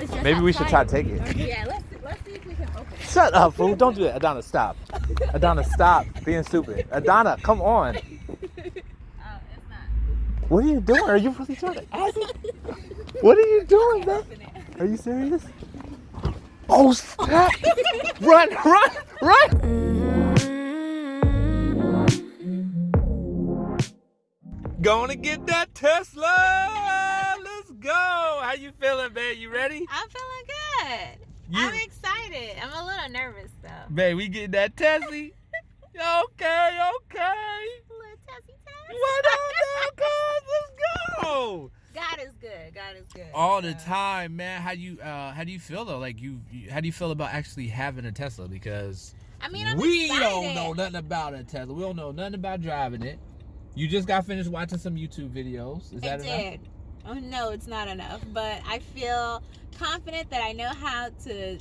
was just Maybe we should try to take it. Yeah, let's let's see if we can open it. Shut up, fool. Don't do that. Adana, stop. Adana, stop being stupid. Adana, come on. Oh, it's not. What are you doing? Are you really trying to ask me? What are you doing, man? Are you serious? Oh, snap. run, run, run. Gonna get that Tesla. Go. How you feeling, babe? You ready? I'm feeling good. You- I'm excited. I'm a little nervous though. Babe, we getting that Tesla. okay, okay. Little testy test. What up, cuz? Let's go. God is good. God is good. All the time, man. How do you uh how do you feel though? Like you, you how do you feel about actually having a Tesla? Because I mean, I'm we excited. don't know nothing about a Tesla. We don't know nothing about driving it. You just got finished watching some YouTube videos. Is I that did. Oh no, it's not enough. But I feel confident that I know how to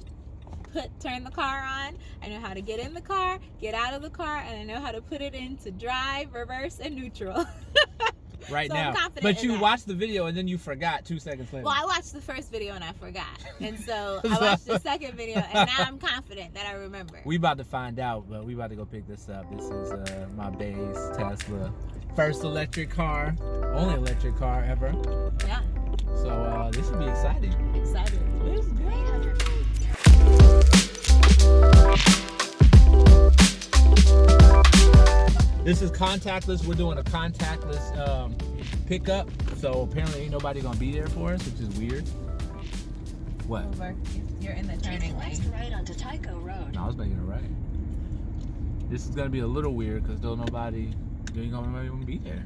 put turn the car on. I know how to get in the car, get out of the car, and I know how to put it into drive, reverse, and neutral. Right So now. But you that. watched the video and then you forgot two seconds later. well, I watched the first video and I forgot, and so I watched the second video, and now I'm confident that I remember. We about to find out, but we about to go pick this up. This is uh, my base Tesla, first electric car, only electric car ever. yeah, So uh, this will be exciting. excited. This is contactless. We're doing a contactless um, pickup. So apparently ain't nobody gonna be there for us, which is weird. What? Over. You're in the turning lane. right onto Tycho Road. No, I was making it right. This is gonna be a little weird because don't nobody, there ain't gonna nobody be there,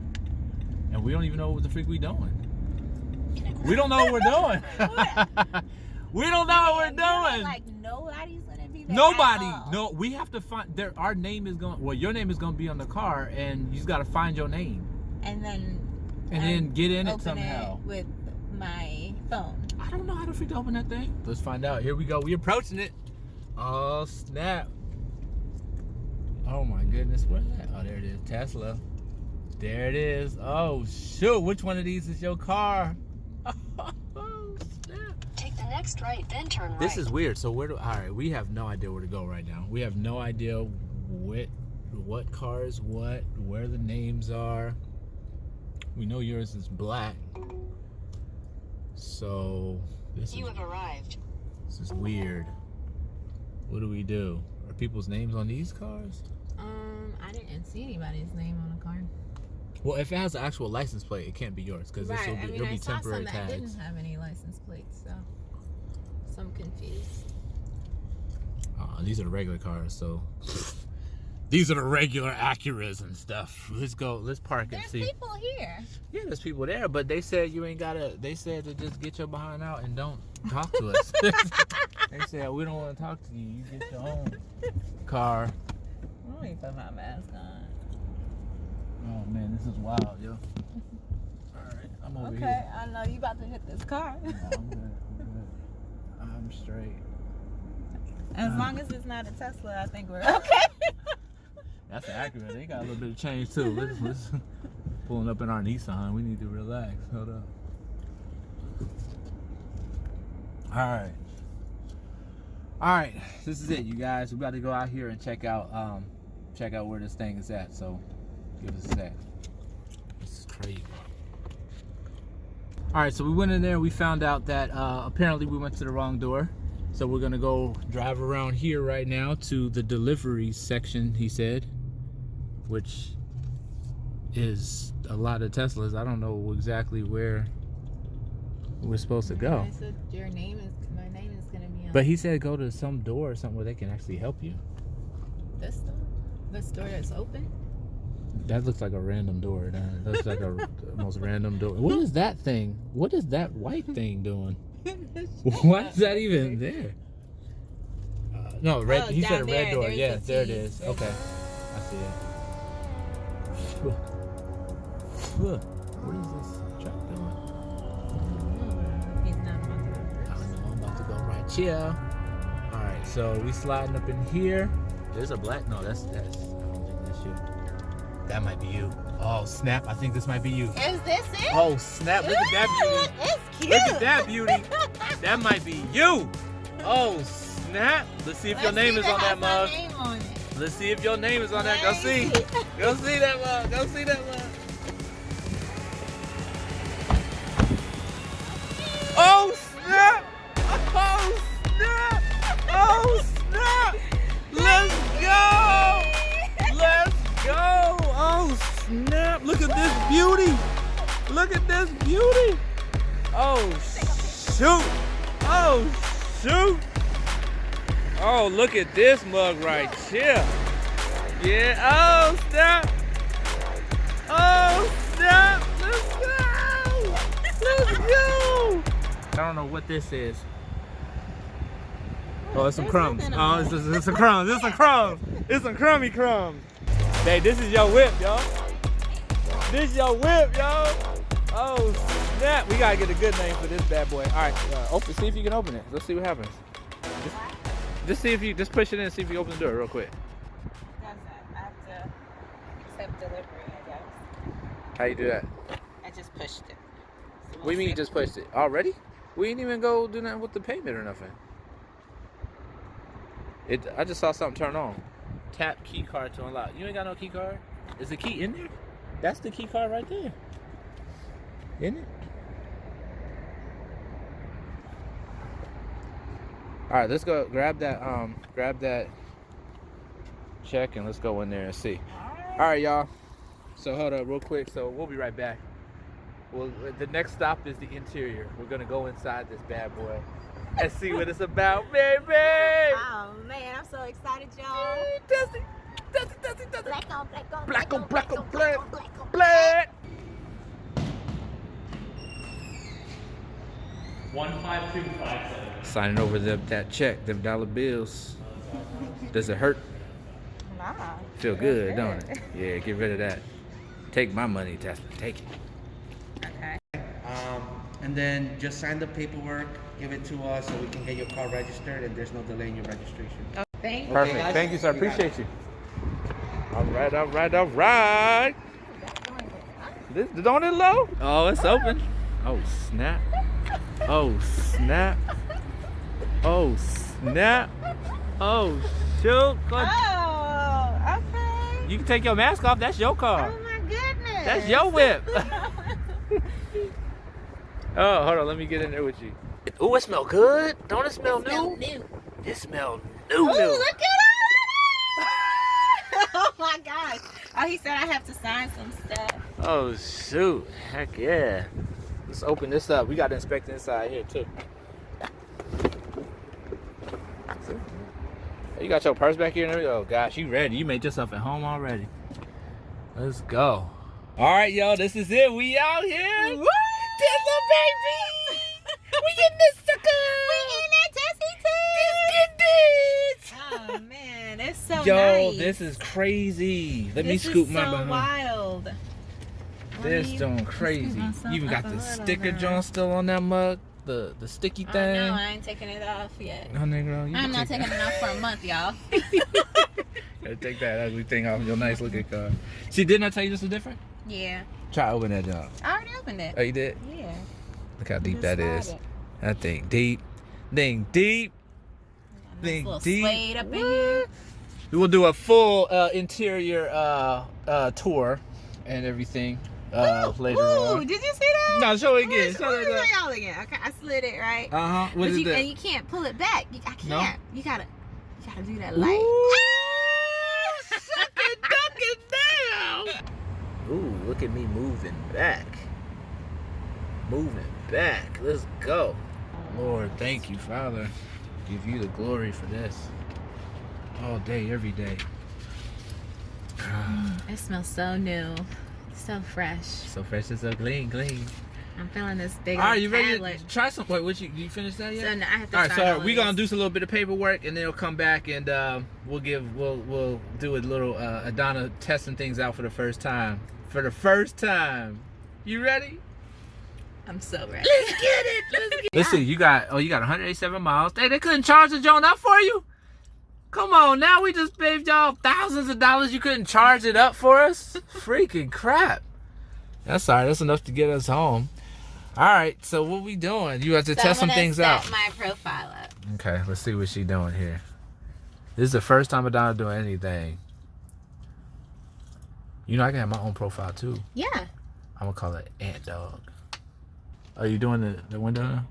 and we don't even know what the freak we doing. We don't know what we're doing. we don't know what we're doing. Like nobody's gonna be there. Nobody. No, we have to find. There, our name is going. Well, your name is going to be on the car, and you just got to find your name, And then and then get in it somehow. it with my phone. I don't know how to freaking open that thing. Let's find out. Here we go. We approaching it. Oh snap! Oh my goodness, where's that? Oh, there it is. Tesla. There it is. Oh shoot! Which one of these is your car? Oh snap! Take the next right, then turn right. This is weird. So where do? All right, we have no idea where to go right now. We have no idea what what car is what, where the names are. We know yours is black. So this is You have arrived. this is weird. What do we do? Are people's names on these cars? Um, I didn't see anybody's name on the car. Well, if it has an actual license plate, it can't be yours because this will be I mean, it'll I be saw temporary some that tags. didn't have any license plates, so so I'm confused. Uh, these are the regular cars, so these are the regular Acuras and stuff. Let's go. Let's park and There's see. people here. Yeah, there's people there, but they said you ain't gotta. They said to just get your behind out and don't talk to us. they said we don't want to talk to you. You get your own car. Let me put my mask on. Oh man, this is wild, yo. All right, I'm over Okay, here. I know you about to hit this car. No, I'm good. I'm good. I'm straight. as long as it's not a Tesla, I think we're okay. That's accurate. They got a little bit of change too. Let's, let's pulling up in our Nissan. We need to relax. Hold up. All right. All right. This is it, you guys. We about to go out here and check out um check out where this thing is at. So give us a sec. This is crazy. All right, so we went in there. We found out that uh, apparently we went to the wrong door. So we're gonna go drive around here right now to the delivery section. He said, which is a lot of Teslas. I don't know exactly where we're supposed to go. So your name is my name is gonna be on But he said go to some door or something where they can actually help you. this door. This door that's open. That looks like a random door. That looks like a most random door. What is that thing? What is that white thing doing? Why is that even there? Uh, no, red. Oh, he said a red there, door. there's Yeah, a there it T. Okay, I see it. What is this truck doing? He's not about to I reverse. don't know. I'm about to go right here. All right, so we sliding up in here. There's a black. No, that's that's. I don't think that's you. That might be you. Oh snap! I think this might be you. Is this it? Oh snap! Look at that beauty. It's cute. Look at that beauty. That might be you. Oh snap! Let's see if your Let's name is on that mug. on. Let's see if your name is on that. Go Let's see. Go see that mug. Go see that mug. Look at this beauty! Oh shoot! Oh shoot! Oh look at this mug right here! Yeah! Oh snap! Oh snap! Let's go! Let's go! I don't know what this is. Oh, it's some crumbs. Oh, it's, it's, it's some crumbs. It's some crumbs. It's some crummy crumbs. Hey, this is your whip, yo. This is your whip, yo. Oh snap! We gotta get a good name for this bad boy. All right, uh, open. See if you can open it. Let's see what happens. Just, just see if you just push it in and see if you open the door real quick. I have to accept delivery, I guess. How you do that? I just pushed it. So What do you mean you just pushed it already? We didn't even go do nothing with the payment or nothing. It. I just saw something turn on. Tap key card to unlock. You ain't got no key card. Is the key in there? That's the key card right there. Isn't it? All right, let's go grab that. Um, grab that check and let's go in there and see. All right, y'all. So hold up real quick. So we'll be right back. Well, the next stop is the interior. We're gonna go inside this bad boy and see what it's about, baby. Oh man, I'm so excited, y'all. Dusty, Dusty, Dusty, Dusty. Black on black on Black on black on black, black on Black. One five two five seven. Signing over the, that check, them dollar bills. Does it hurt? Nah. Feel good, don't it? Yeah, get rid of that. Take my money, Jasmine. Take it. Okay. Um, and then just sign the paperwork, give it to us so we can get your car registered and there's no delay in your registration. Thank you. Perfect. guys? Thank you, sir. You. Appreciate you. All right, all right, all right. This the door is low. Oh, it's open. Oh snap. Oh snap. Oh snap. Oh shoot. Oh, okay. You can take your mask off. That's your car. Oh my goodness. That's your whip. oh, hold on. Let me get in there with you. Oh, it smell good. Don't it smell new? new. It smell new. Ooh, new. look at it! oh my gosh. Oh, he said I have to sign some stuff. Oh shoot! Heck yeah! Let's open this up. We got to inspect inside here too. You got your purse back here and everything. Oh gosh, you ready? You made yourself at home already. Let's go. All right, y'all. This is it. We out here. Woo! Dizzle, baby. we in this sucker. We in that This Tessie Oh man, it's so Yo, nice. this is crazy. Let me This scoop is my so behind. wild. This joint crazy. You even got the sticker joint still on that mug. The the sticky thing. know, I ain't taking it off yet. Oh, nigga, you I'm not taking it off for a month, y'all. Gotta take that ugly thing off your nice looking car. See, didn't I tell you this was different? Yeah. Try open that job. I already opened it. Oh, you did? Yeah. Look how deep that it. That thing deep. Thing deep. Nice Thing deep. suede up in here. We will do a full uh, interior uh, uh, tour and everything uh, Ooh, later ooh, on. did you see that? No, show it again. me- Show let it me again. y'all again. Okay, I slid it right. Uh huh. What but is you, that? and you can't pull it back. You, I can't. No? You gotta, you gotta do that light. Ooh, suck it, duck it down. Ooh, look at me moving back. Moving back. Let's go. Lord, thank you, Father. Give you the glory for this. All day, every day. It smells so new, so fresh. so fresh and so clean, clean. I'm feeling this big. All right, old you ready to try some? Wait, what you, you finish that yet? So now I have to All right, so we're gonna do some little bit of paperwork, and then we'll come back and um, we'll give we'll we'll do a little uh, Adana testing things out for the first time. For the first time, you ready? I'm so ready. Let's get it. Let's get it. Let's. You got oh, you got 187 miles. Hey, they couldn't charge the joint up for you. Come on, now we just paid y'all thousands of dollars. You couldn't charge it up for us? Freaking crap. That's all right. That's enough to get us home. All right, so what we doing? You have to So test some things set out. my profile up. Okay, let's see what she doing here. This is the first time Adana doing anything. You know, I can have my own profile too. Yeah. I'm gonna call it Ant Dog. Are you doing the, the window now?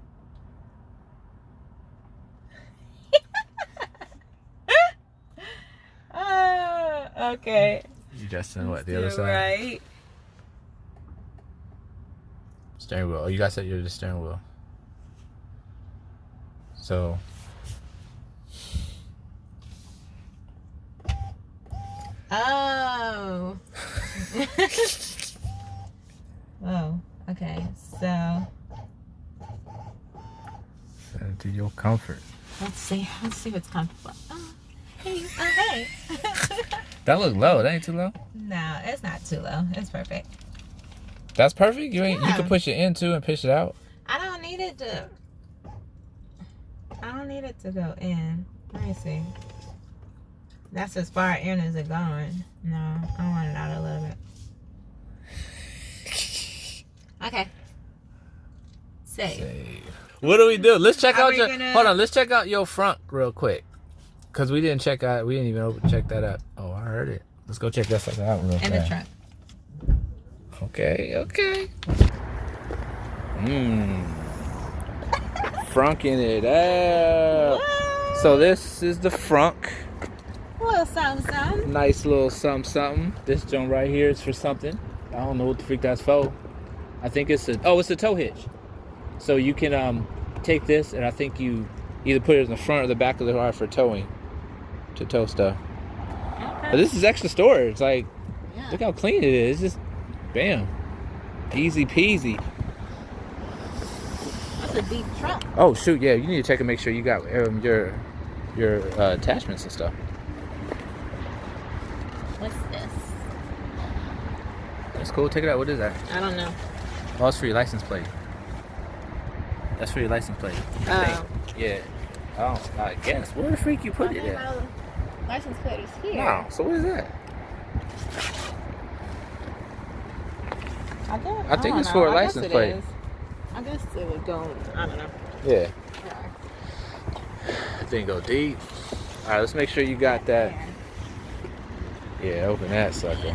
Oh, okay. You just in what the other side? Right. Steering wheel. Oh, you guys said you're the steering wheel. So Oh. oh. Okay. So to your comfort. let's see. Let's see what's comfortable. Oh. Hey. Oh, hey. That look low. That ain't too low. no, it's not too low. It's perfect. That's perfect. You ain't. You can push it in too and push it out. I don't need it to. I don't need it to go in. Let me see. That's as far in as it going. No, I want it out a little bit. Okay. Save. Save. What do we do? Let's check Are out your. gonna- Hold on. Let's check out your front real quick. Cause we didn't check out. We didn't even open, check that out. Oh, I heard it. Let's go check that out real the fast. trunk. Okay. Okay. Mmm. Frunking it out. So this is the frunk. Little something, something. Nice little something something. This joint right here is for something. I don't know what the freak that's for. I think it's a oh, it's a tow hitch. So you can um take this and I think you either put it in the front or the back of the car for towing. To tow stuff. But this is extra storage. Like Yeah. look how clean it is. Just bam. Easy peasy. That's a deep trunk. Oh shoot, yeah, you need to check and make sure you got um, your your uh, attachments and stuff. What's this? That's cool. Take it out. What is that? I don't know. Oh, it's for your license plate. That's for your license plate. Oh. Yeah. Oh, I guess. Where the freak you put it at? License plate is here. No. So what is that? I, guess, I think don't it's know. for a I license plate. is. I guess it would go. I don't know. Yeah. That thing go deep. All right. Let's make sure you got that. Yeah. Open that sucker.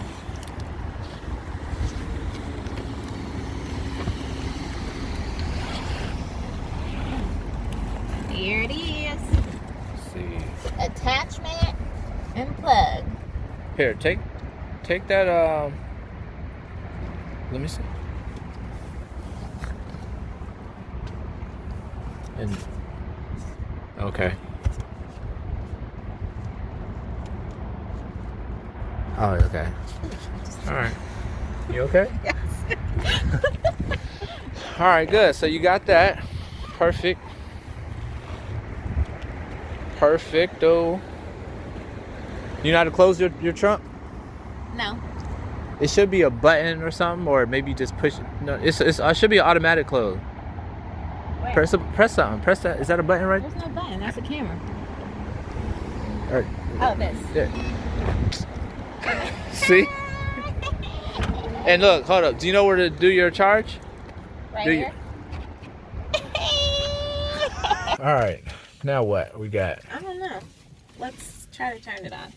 Here it is. Let's see. Attachment and plug. Here, take take that um let me see. And okay. Oh, okay. All right. You okay? Yes. All right, good. So you got that. Perfect. Perfecto. You know how to close your, your trunk? no. It should be a button or something, or maybe just push. No, it's, it's uh, it should be an automatic close. Wait. Press a, press something. Press that. Is that a button right? There's no button. That's a camera. Or, Oh, this. yeah. See? And look, hold up. Do you know where to do your charge? Right Do you- here. All right. Now what? We got. I don't know. Let's try to turn it on.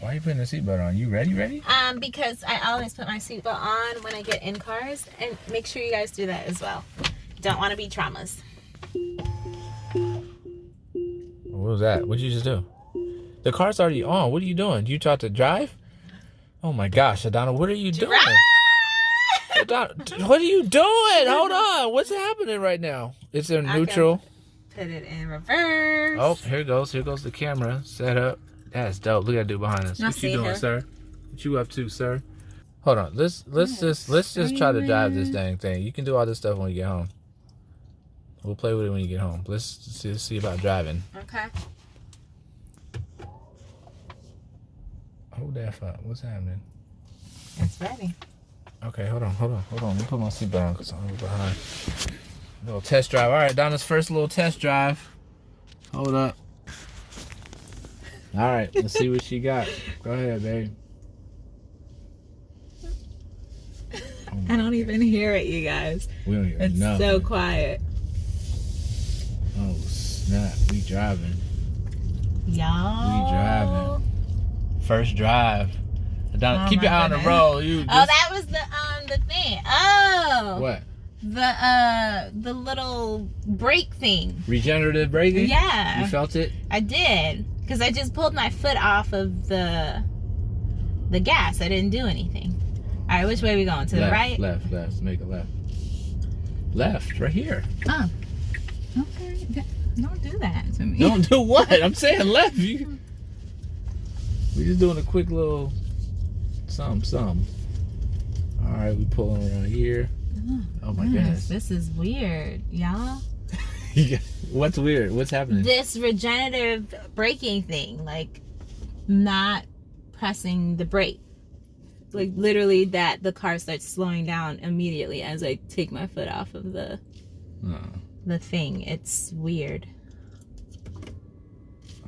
Why are you putting the seatbelt on? You ready? Ready? Um, because I always put my seatbelt on when I get in cars, and make sure you guys do that as well. Don't want to be traumas. What was that? What'd you just do? The car's already on. What are you doing? You taught to drive? Oh my gosh, Adana, what are you doing? Adana, what are you doing? Hold on. What's happening right now? It's in neutral. Put it in reverse. Oh, here it goes. Here goes the camera set up. That's dope. Look at that dude behind us. I what you doing, her. sir? What you up to, sir? Hold on. Let's let's just let's just try to drive this dang thing. You can do all this stuff when you get home. We'll play with it when you get home. Let's see, see about driving. Okay. Hold that fuck. What's happening? It's ready. Okay, hold on, hold on, hold on. Let me put my seatbelt on because I'm behind. Little test drive. All right, Donna's first little test drive. Hold up. All right, let's see what she got. Go ahead, babe. my I don't even hear it, you guys. We don't hear It's nothing. so quiet. Oh snap! We driving. Y'all. We driving. First drive. Don't Oh keep your eye on the road. You Oh, that was the um the thing. Oh. what? The uh the little brake thing. Regenerative braking? Yeah. You felt it? I did because I just pulled my foot off of the the gas. I didn't do anything. All right, which way we going? To left, the right? Left, left. Make a left. Left, right here. Oh. Okay. Don't do that to me. Don't do what? I'm saying left. You. We just doing a quick little something, something. All right, we pulling around here. Oh, oh my Yes, goodness. this is weird, y'all. What's weird? What's happening? This regenerative braking thing, like not pressing the brake. Like literally that the car starts slowing down immediately as I take my foot off of the Uh, the thing. It's weird.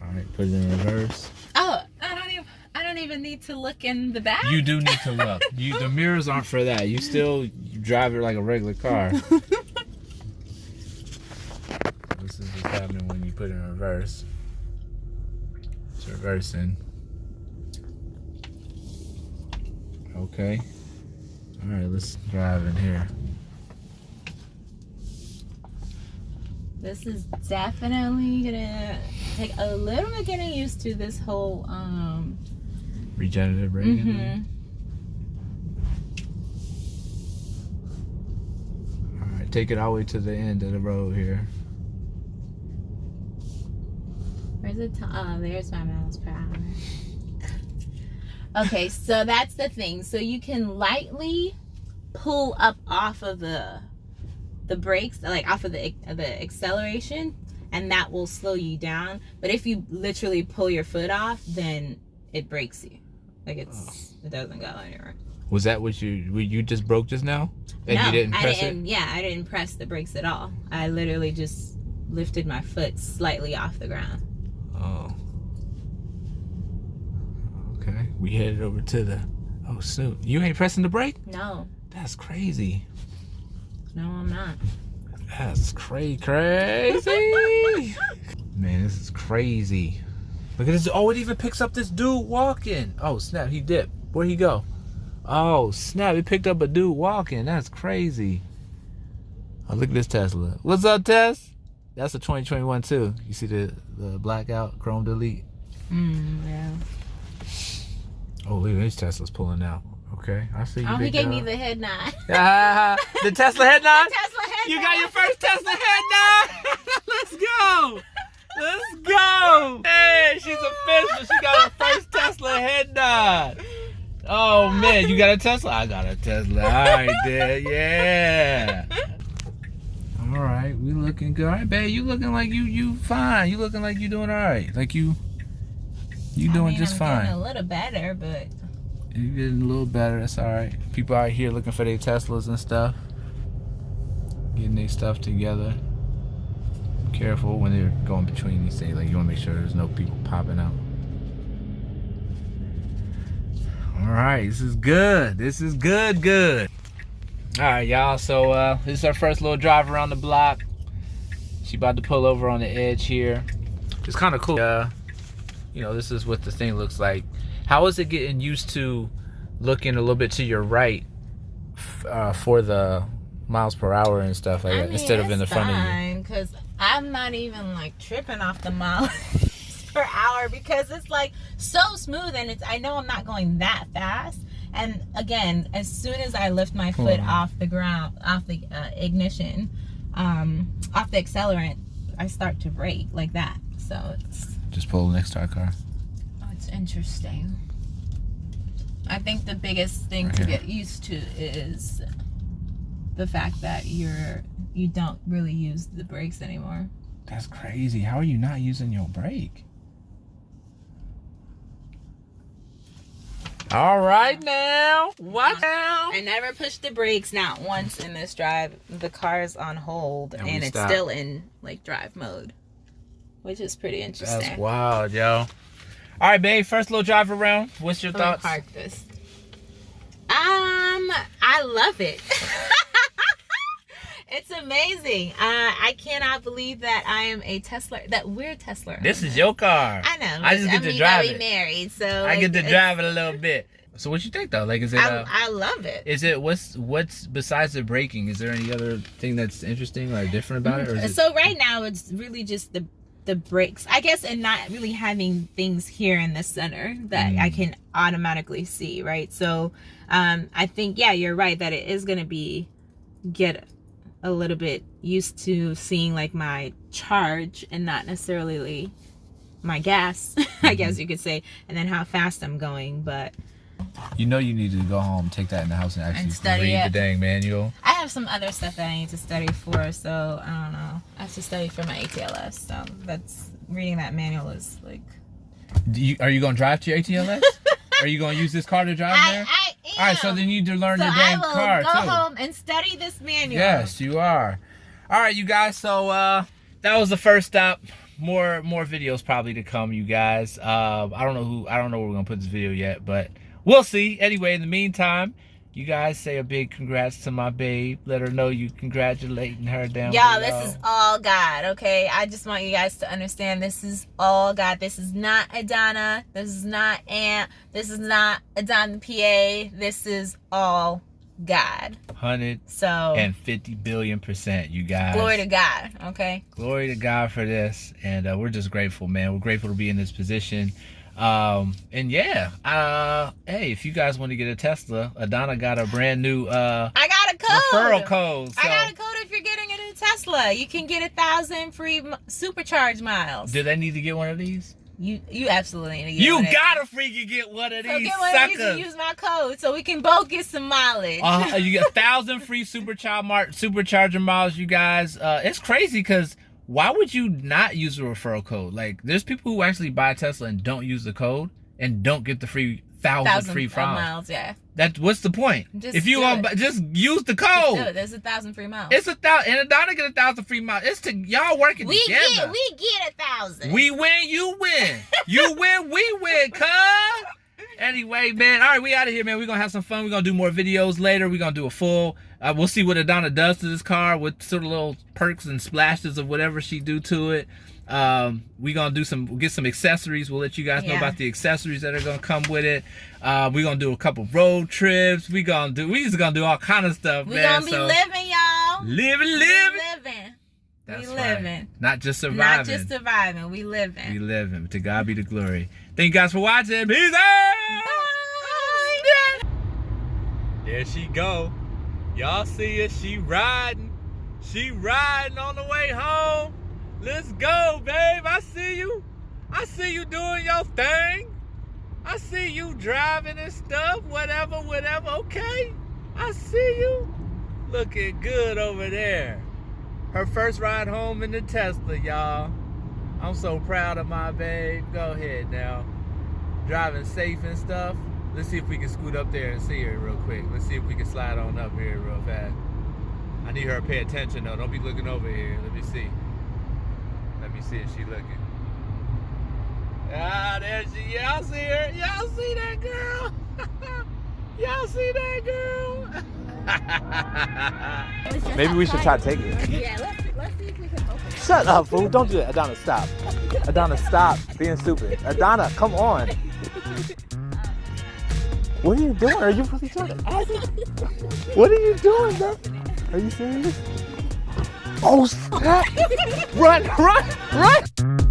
all right, put it in reverse. Oh, I don't even I don't even need to look in the back. You do need to look. You the mirrors aren't for that. You still drive it like a regular car. this is what's happening when you put it in reverse. It's reversing. Okay. All right, let's drive in here. This is definitely gonna take a little bit getting used to this whole um Regenerative braking. mhm. All right, take it all the way to the end of the road here. Where's the t- oh there's my miles per hour. Okay, so that's the thing. So you can lightly pull up off of the the brakes, like off of the the acceleration, and that will slow you down. But if you literally pull your foot off, then it breaks you. Like it's oh. it doesn't go anywhere. Was that what you you you just broke just now? And no, you didn't I didn't. Yeah, I didn't press the brakes at all. I literally just lifted my foot slightly off the ground. Oh. Okay, we headed over to the. Oh, shoot. You ain't pressing the brake? No, That's crazy. no, I'm not. That's crazy, crazy. Man, this is crazy. Look at this. Oh, it even picks up this dude walking. Oh, snap. He dipped. Where'd he go? Oh, snap. It picked up a dude walking. That's crazy. Oh, look at this Tesla. What's up, Tess? That's a 2021 too. You see the, the blackout, chrome delete. Mm, yeah. Oh, look at these Teslas pulling out. Okay, I see you. Oh, he gave me the head nod. Ah, the Tesla head nod? Tesla head You nod. got your first Tesla head nod. Let's go. Let's go. Hey, she's official. She got her first Tesla head nod. Oh man, you got a Tesla? I got a Tesla. All right, there. Yeah. We looking good. All right, babe, you looking like you you fine. You looking like you doing all right. Like you you I doing mean, just I'm fine. A little better, but You're getting a little better. That's all right. People out here looking for their Teslas and stuff, getting their stuff together. Careful when they're going between these things. Like you want to make sure there's no people popping out. All right, this is good. This is good. Good. All right, y'all. So uh, this is our first little drive around the block. She about to pull over on the edge here. It's kind of cool. Uh, you know, this is what the thing looks like. How is it getting used to looking a little bit to your right uh, for the miles per hour and stuff like I that mean, instead of in the front of you? fine, Cause I'm not even like tripping off the miles per hour because it's like so smooth and it's. I know I'm not going that fast. And again, as soon as I lift my foot Hmm. off the ground, off the uh, ignition, um, off the accelerant, I start to brake like that. So it's Just pull next to our car. Oh, it's interesting. I think the biggest thing Right to here. get used to is the fact that you're you don't really use the brakes anymore. That's crazy. How are you not using your brake? All right now. What now? I never pushed the brakes not once in this drive. The car's on hold And and, it's stopped. still in like drive mode, which is pretty interesting. That's wild, yo. All right, babe. First little drive around. What's your I'm gonna thoughts? park this. Um, I love it. it's amazing. Uh, I cannot believe that I am a Tesla. That we're Tesla. This is your car. I know. I just get I to mean, drive it. married, so I like, get to drive it a little bit. So what you think though? Like, is it? I, Uh, I love it. is it what's what's besides the braking? Is there any other thing that's interesting or different about it? Or is it so right now it's really just the the brakes i guess and not really having things here in the center that i Mm. can automatically see right so um i think yeah you're right that it is going to be get a little bit used to seeing like my charge and not necessarily my gas i Mm-hmm. guess you could say and then how fast i'm going but you know you need to go home, take that in the house, and actually And study read it. the dang manual. i have some other stuff that i need to study for so i don't know i have to study for my atls so that's reading that manual is like Do you, are you gonna drive to your ATLS? are you gonna use this car to drive I, there? I am. All right, so then you need to learn So I damn car go too. home and study this manual. Yes, you are. All right, you guys. So uh, that was the first stop. More more videos probably to come, you guys. Uh, I don't know who. I don't know where we're gonna put this video yet, but we'll see. Anyway, in the meantime, you guys say a big congrats to my babe. Let her know you congratulating her down Y'all, this is all God, okay? I just want you guys to understand this is all God. This is not Adana. This is not Aunt. This is not Adana PA. This is all God. hundred So, and fifty billion percent, you guys. glory to God, okay? glory to God for this, and uh, we're just grateful, man. We're grateful to be in this position. Um, and yeah, uh, hey, if you guys want to get a Tesla, Adana got a brand new uh I got a code. referral code. So I got a code if you're getting a new Tesla. You can get a thousand free supercharge miles. do they need to get one of these? You you absolutely need to get You one of gotta freaking get one of these. So get one of these use my code so we can both get some mileage. Uh, you get a thousand free supercharger mar- supercharger miles, you guys. Uh, it's crazy because why would you not use a referral code? Like, there's people who actually buy a Tesla and don't use the code and don't get the free thousand, thousand free miles. miles, yeah. That what's the point? Just if you want, just use the code. it. There's a thousand free miles. It's a thousand, and Adana get a thousand free miles. It's to y'all working we together. get we get a thousand. We win, you win. You win, we win, cuz. Anyway, man. All right, we out of here, man. We're gonna have some fun. We're gonna do more videos later. We're gonna do a full. Uh, we'll see what Adana does to this car, with sort of little perks and splashes of whatever she do to it. Um, we're gonna do some, we'll get some accessories. We'll let you guys know about the accessories that are gonna come with it. Uh, we're gonna do a couple road trips. We gonna do, we just gonna do all kind of stuff, we man. gonna be so, living, y'all. living, We living. living. That's we right. living. Not just surviving. Not just surviving. We living. We live him. To God be the glory. Thank you guys for watching. Peace out. Bye. There she go. Y'all see her. She riding. She riding on the way home. Let's go, babe. I see you. I see you doing your thing. I see you driving and stuff. Whatever, whatever. Okay. I see you. Looking good over there. Her first ride home in the Tesla, y'all. I'm so proud of my babe. Go ahead now. Driving safe and stuff. Let's see if we can scoot up there and see her real quick. Let's see if we can slide on up here real fast. I need her to pay attention though. Don't be looking over here. Let me see. Let me see if she looking. Ah, there she. Y'all see her? Y'all see that girl? Y'all see that girl? Maybe we should try to take it. Yeah, let's, let's see if we can open it. Shut up, fool. Don't do that. Adana, stop. Adana, stop being stupid. Adana, come on. What are you doing? Are you really doing it? What are you doing, bro? Are you serious? Oh, snap. run, run, run.